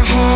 my head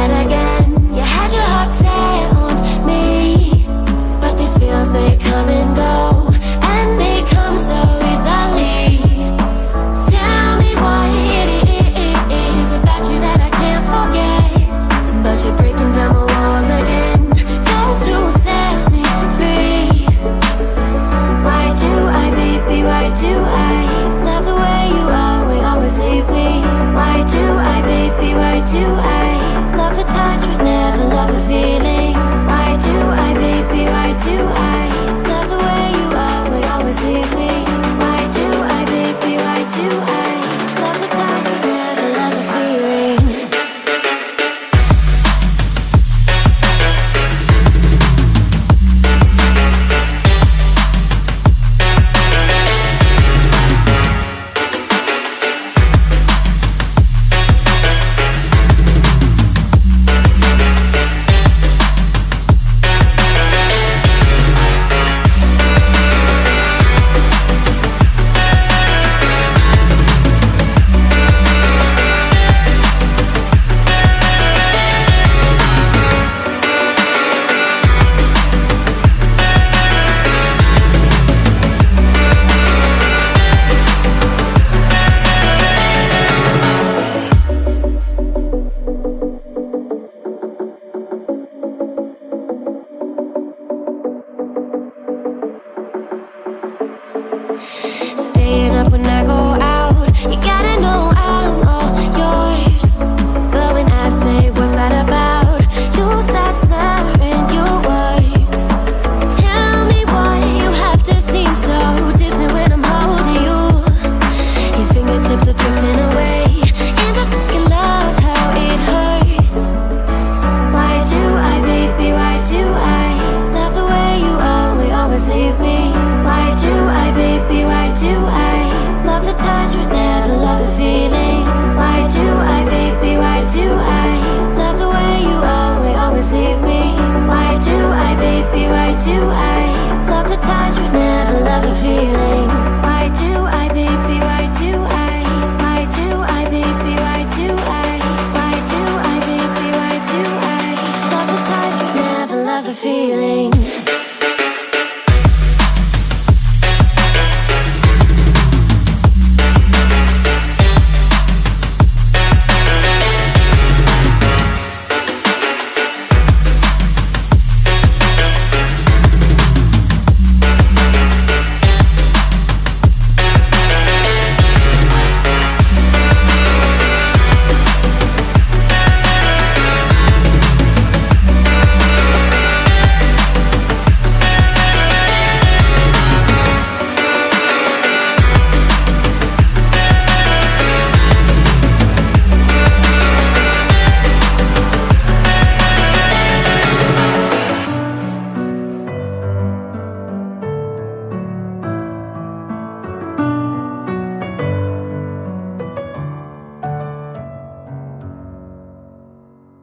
Ba-da-ba